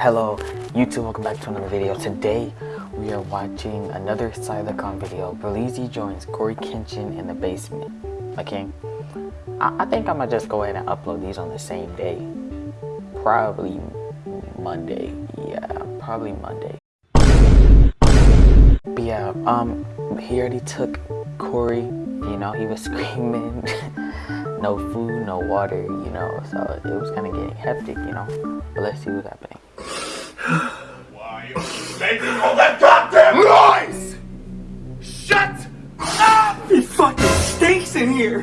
Hello YouTube, welcome back to another video. Today we are watching another Side of the Con video. Berleezy joins Cory Kenshin in the basement. Okay, I, I think I'm gonna just go ahead and upload these on the same day. Probably Monday. Yeah, probably Monday. But yeah, um, he already took Cory, You know, he was screaming. no food, no water, you know, so it was kind of getting hectic, you know. But let's see what's happening. Why are you making all that goddamn noise? Shut up! It fucking stinks in here.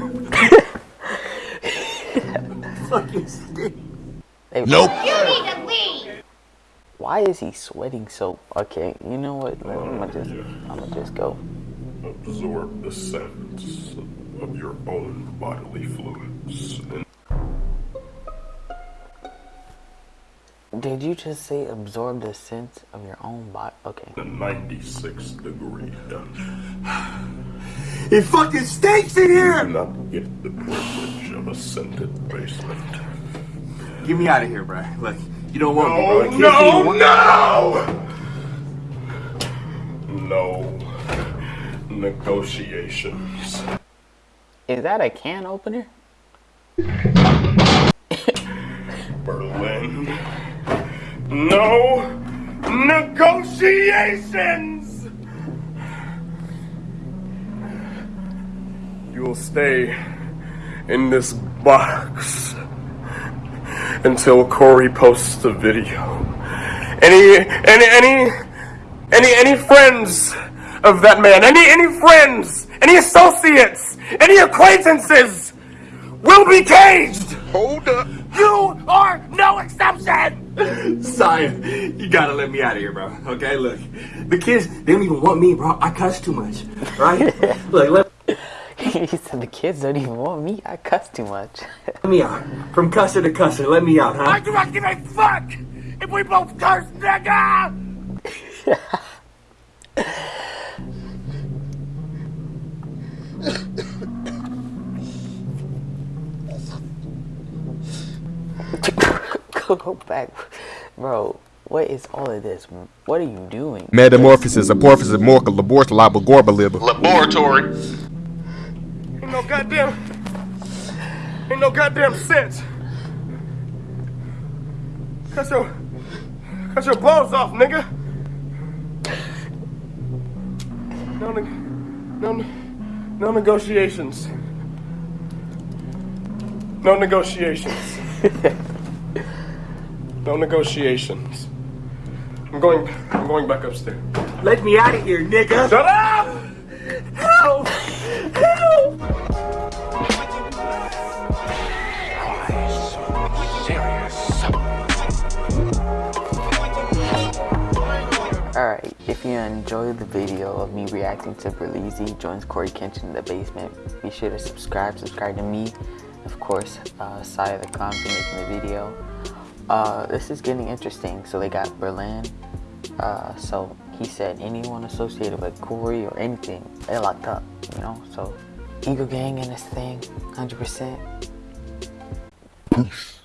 fucking stinks. Nope. You need to leave! Why is he sweating so? Okay, you know what? I'm gonna just, I'm gonna just go. Absorb the scents of your own bodily fluids. Did you just say absorb the sense of your own body? Okay. the 96 degree dungeon. It fucking stinks in here Do here. not get the privilege of a scented basement. Get me out of here, bro. Like you don't want me, Oh, bro. I can't no, see you one- no! No negotiations. Is that a can opener? No negotiations! You will stay in this box until Cory posts the video. Any, any, any, any, any friends of that man, any, any friends, any associates, any acquaintances will be caged! Hold up. You are no exception! Sire, you gotta let me out of here, bro. Okay, look, the kids they don't even want me, bro. I cuss too much, right? look, let, he said the kids don't even want me. I cuss too much. let me out. From cusser to cusser, let me out, huh? I do not give a fuck if we both curse, nigga! go, go back, bro. What is all of this? What are you doing? Metamorphosis, apophysis, morca, labort, laba, gorba, liba. Laboratory. Ain't no goddamn. Ain't no goddamn sense. Cut your. Cut your balls off, nigga! No, no, no negotiations. No negotiations. no negotiations. I'm going. I'm going back upstairs. Let me out of here, nigga. Shut up! Help! Help! Alright, if you enjoyed the video of me reacting to Berleezy joins Cory Kenshin in the basement, be sure to subscribe, subscribe to me, of course, uh, Side of the Con for making the video. Uh, this is getting interesting, so they got Berlin, uh, so he said anyone associated with Cory or anything, they locked up, you know, so Eagle Gang in this thing, 100%. Peace.